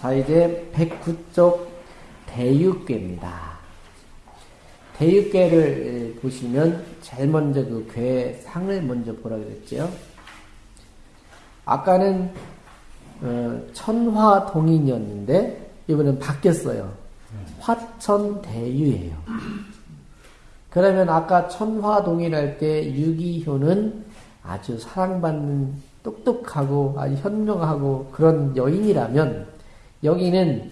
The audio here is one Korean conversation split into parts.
자, 이제 109쪽 대육괴입니다. 대육괴를 보시면 제일 먼저 그 괴 상을 먼저 보라 그랬죠. 아까는 어, 천화동인이었는데 이번엔 바뀌었어요. 화천대유예요. 그러면 아까 천화동인 할 때 유기효는 아주 사랑받는 똑똑하고 아주 현명하고 그런 여인이라면 여기는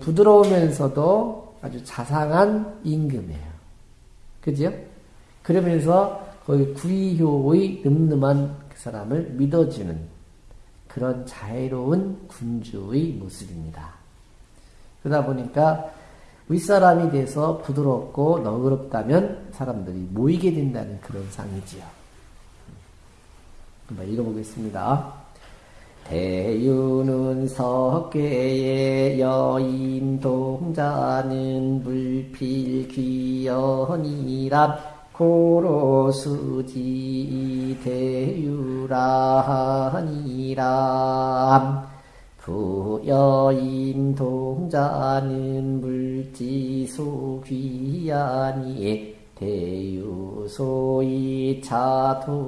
부드러우면서도 아주 자상한 임금이에요. 그죠? 그러면서 거기 구이효의 늠름한 그 사람을 믿어주는 그런 자애로운 군주의 모습입니다. 그러다 보니까 윗사람이 돼서 부드럽고 너그럽다면 사람들이 모이게 된다는 그런 상이지요. 한번 읽어보겠습니다. 대유는 석괴의 여인 동자는 물필 귀연이라 고로수지 대유라하니라. 부여인 동자는 물지수 귀하니 대유소이 차동이냐람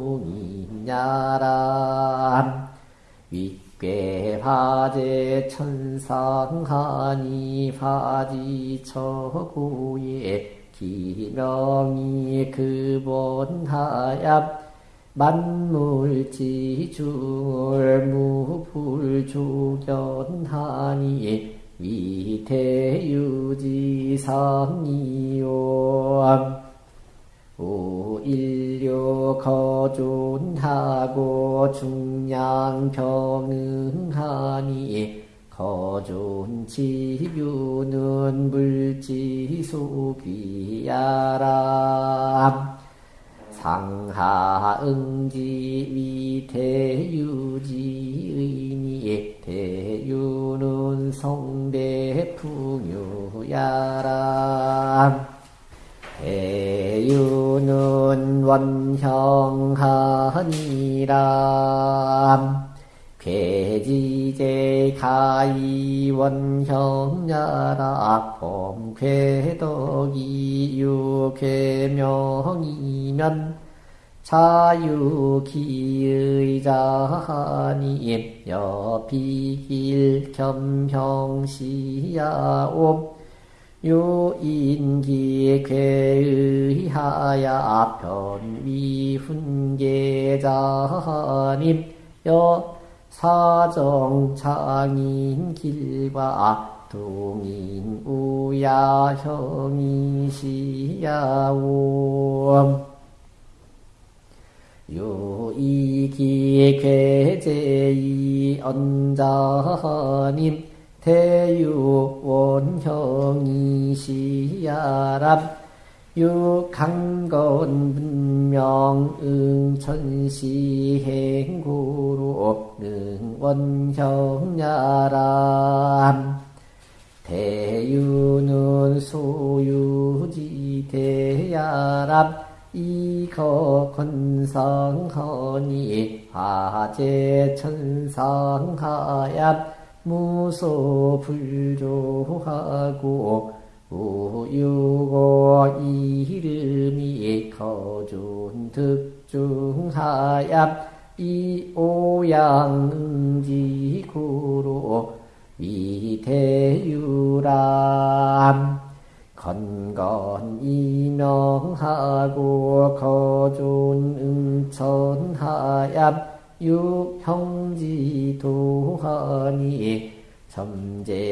윗괴 화제 천상하니 화지처고에 기명이 그본하야 만물지중을 무불조견하니 위태유지상이요 오일류 거 존하고 중량병응하니 거존 지유는 물지수귀야람 상하응지 위대유지의니 대유는 성대풍유야람 대 유는 원형하니람 괴지제 가이 원형야라. 범괴덕이 유괴명이면 자유기의자하니 여비길 겸형시야옵 요인기 괴의하야 변위훈계자님 여 사정창인 길과 동인 우야형이시야옴. 요이기 괴제이 언자님 대유원형이시야람 유강건 분명 응천시행구로 능원형야람 대유는 소유지 대야람 이거 건성허니 화제천상하야 무소 불조하고 우유고 이름이 거존 득중하야 이오양지구로 위대유람 건건 이 명하고 거존 응천하야 유형지도하니 점제유기덕즉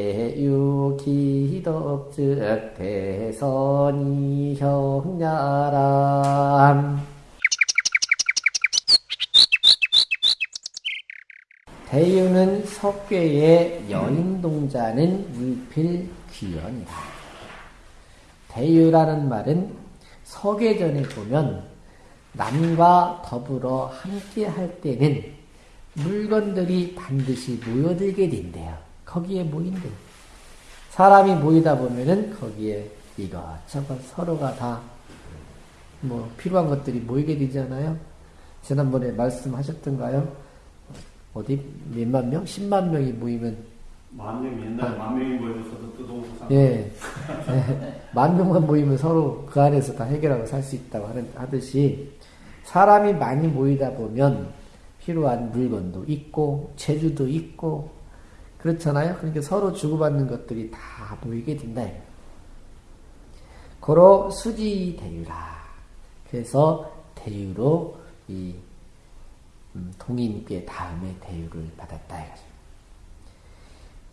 대선이 형야람 대유는 석괴의 여인동자는 물필 귀연이다. 대유라는 말은 서계전에 보면 남과 더불어 함께 할 때는 물건들이 반드시 모여들게 된대요. 거기에 모인대. 사람이 모이다 보면은 거기에 이것저것 서로가 다 뭐 필요한 것들이 모이게 되잖아요. 지난번에 말씀하셨던가요? 어디 몇만 명, 십만 명이 모이면 만명 옛날 만 명이 모여서도 뜨동산. 예. 만 명만 모이면 서로 그 안에서 다 해결하고 살 수 있다고 하는, 하듯이 사람이 많이 모이다 보면 필요한 물건도 있고, 재주도 있고, 그렇잖아요? 그러니까 서로 주고받는 것들이 다 모이게 된다. 고로 수지 대유라. 그래서 대유로 이 음, 동인께 다음에 대유를 받았다.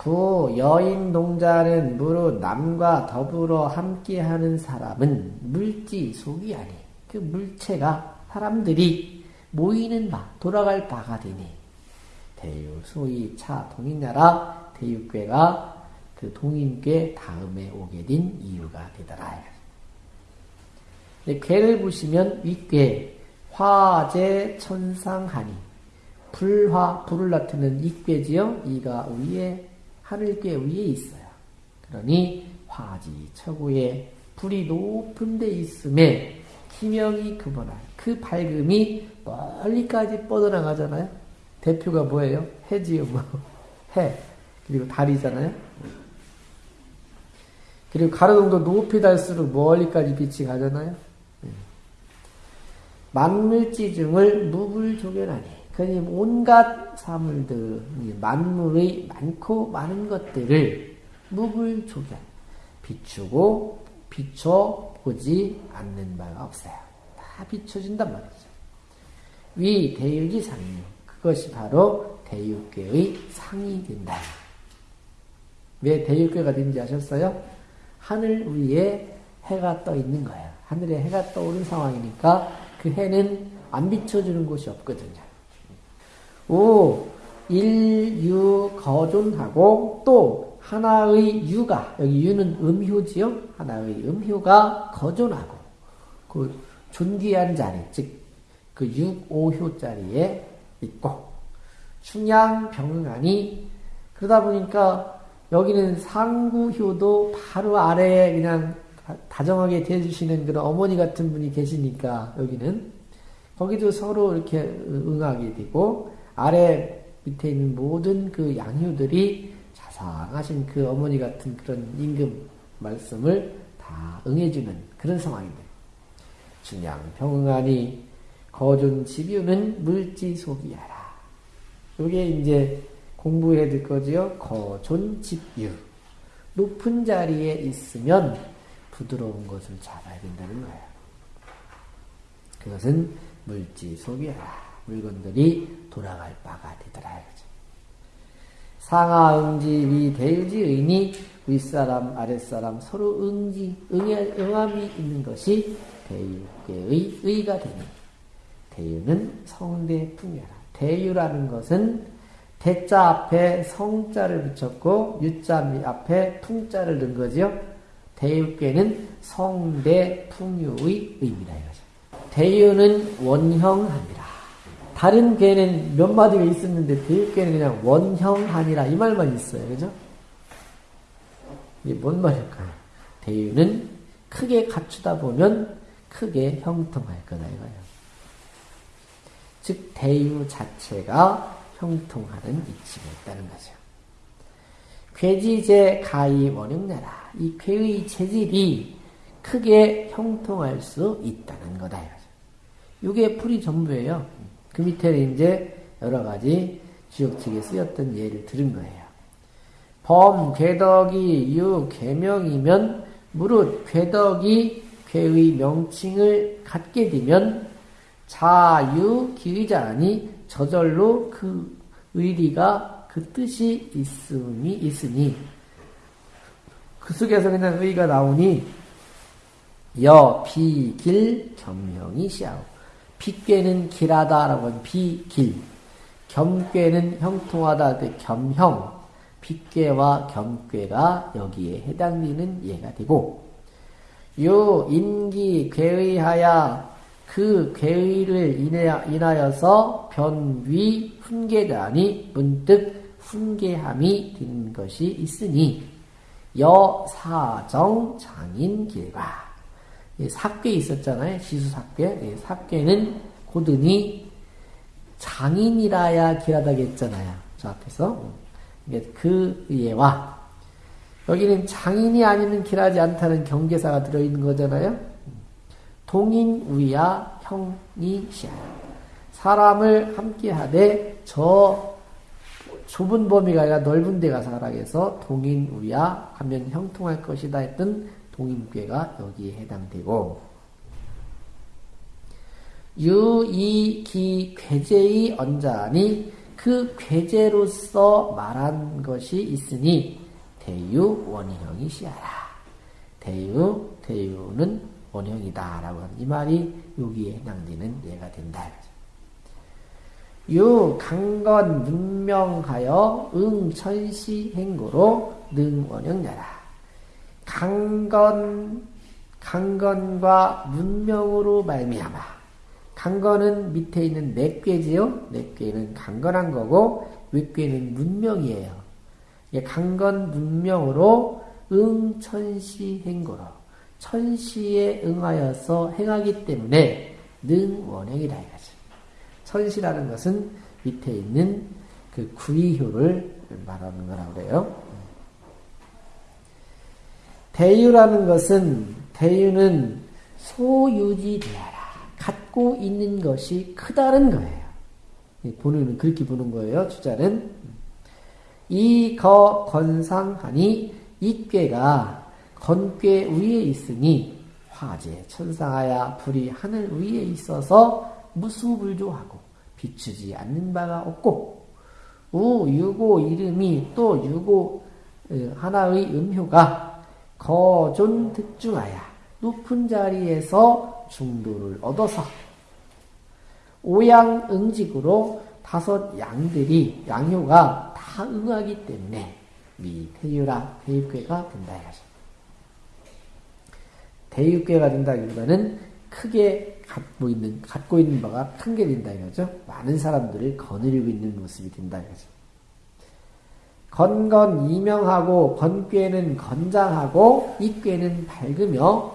부 여인 동자는 무릇 남과 더불어 함께하는 사람은 물지 속이 아니 그 물체가 사람들이 모이는 바 돌아갈 바가 되니 대유 소위 차 동인나라 대유괴가 그 동인괴 다음에 오게 된 이유가 되더라. 괴를 보시면 윗괴 화재 천상하니 불화 불을 나타내는 이괴지요. 이가 위에 하늘께 위에 있어요. 그러니 화지 처구에 불이 높은 데 있음에 기명이 그보나 그 밝음이 멀리까지 뻗어나가잖아요. 대표가 뭐예요? 해지요, 뭐. 해. 그리고 달이잖아요. 그리고 가로등도 높이 달수록 멀리까지 빛이 가잖아요. 네. 만물지중을 무불조견하니 그러니 온갖 사물들, 만물의 많고 많은 것들을 무불조견, 비추고 비춰 보지 않는 바가 없어요. 다 비춰진단 말이죠. 위 대유지 상류. 그것이 바로 대유계의 상이 된다. 왜 대유계가 된지 아셨어요? 하늘 위에 해가 떠 있는 거예요. 하늘에 해가 떠오른 상황이니까 그 해는 안 비춰주는 곳이 없거든요. 오, 일유 거존하고 또 하나의 유가 여기 유는 음효지요. 하나의 음효가 거존하고 그 존귀한 자리 즉 그 육오효 자리에 있고 충양 병응하니 그러다 보니까 여기는 상구효도 바로 아래에 그냥 다정하게 대해주시는 그런 어머니 같은 분이 계시니까 여기는 거기도 서로 이렇게 응하게 되고 아래 밑에 있는 모든 그 양효들이 자상하신 그 어머니 같은 그런 임금 말씀을 다 응해주는 그런 상황입니다. 중양 평응하니 거존 집유는 물지 속이하라. 이게 이제 공부해야 될 거지요. 거존 집유. 높은 자리에 있으면 부드러운 것을 잡아야 된다는 거예요. 그것은 물지 속이하라. 물건들이 돌아갈 바가 되더라. 상하 응지 위 대유지 의니 윗사람 아랫사람 서로 응지 응해, 응함이 있는 것이 대유의 의가 되니 대유는 성대 풍요라. 대유라는 것은 대자 앞에 성자를 붙였고 유자 앞에 풍자를 넣은 거죠. 대유께는 성대 풍요의 의미다 이거죠. 대유는 원형합니다. 다른 괴는 몇 마디가 있었는데 대입괴는 그냥 원형하니라 이 말만 있어요. 그죠? 이게 뭔 말일까요? 대유는 크게 갖추다 보면 크게 형통할 거다 이거예요. 즉 대유 자체가 형통하는 이치가 있다는 거죠. 괴지제 가히 원흉내라. 이 괴의 체질이 크게 형통할 수 있다는 거다 이거죠. 이게 풀이 전부예요. 그 밑에 이제 여러 가지 지역책에 쓰였던 예를 들은 거예요. 범, 궤덕이, 유, 개명이면 무릇 궤덕이 괴의 명칭을 갖게 되면 자유, 기의자니 저절로 그 의리가 그 뜻이 있음이 있으니 그 속에서 그냥 의가 나오니 여, 비, 길, 겸명이 시하고 빗괴는 길하다라고 하면 비길, 겸괴는 형통하다 그 겸형, 빗괴와 겸괴가 여기에 해당되는 예가 되고 요 인기 괴의하야 그 괴의를 인하여서 변위 훈계자니 문득 훈계함이 된 것이 있으니 여사정 장인 길과 삭괴 있었잖아요. 시수삭괴. 삭괴는 고든이 장인이라야 길하다고 했잖아요. 저 앞에서. 그 예와 여기는 장인이 아니면 길하지 않다는 경계사가 들어있는 거잖아요. 동인 우야 형이 시야. 사람을 함께 하되 저 좁은 범위가 아니라 넓은 데 가서 하락해서 동인 우야 하면 형통할 것이다 했던 동인괴가 여기에 해당되고 유이기 괴제의 언자니 그 괴제로서 말한 것이 있으니 대유 원형이 시하라. 대유 대유는 원형이다 라고 하는 이 말이 여기에 해당되는 예가 된다. 유 강건 문명하여 응천시 행고로 능원형야라. 강건 강건과 문명으로 말미암아. 강건은 밑에 있는 넷괴지요. 넷괴는 강건한 거고 윗괴는 문명이에요. 강건 문명으로 응천시 행고로 천시에 응하여서 행하기 때문에 능원형이다 이거죠. 천시라는 것은 밑에 있는 그 구이효를 말하는 거라고 그래요. 대유라는 것은 대유는 소유지되어라. 갖고 있는 것이 크다는 거예요. 본인은 그렇게 보는 거예요. 주자는 이거 건상하니 이 꾀가 건꾀 위에 있으니 화재 천상하야 불이 하늘 위에 있어서 무수불조하고 비추지 않는 바가 없고 우 유고 이름이 또 유고 어, 하나의 음효가 거존 득중하야 높은 자리에서 중도를 얻어서 오양 응직으로 다섯 양들이 양효가 다 응하기 때문에 미태유라 대육괴가 된다 이거죠. 대육괴가 된다기보다는 크게 갖고 있는 갖고 있는 바가 큰 게 된다 이거죠. 많은 사람들을 거느리고 있는 모습이 된다 이거죠. 건건 이명하고 건괴는 건장하고 이괴는 밝으며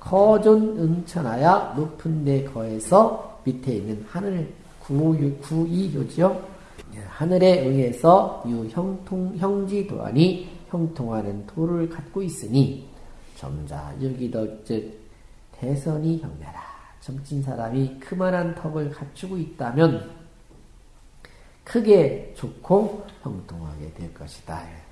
거존 응천하야 높은 데 거에서 밑에 있는 하늘 구유 구이효지요. 하늘에 의해서 유형통 형지 도안이 형통하는 도를 갖고 있으니 점자 여기도 즉 대선이 형매라. 점진 사람이 그만한 턱을 갖추고 있다면 크게 좋고 형통하게 될 것이다.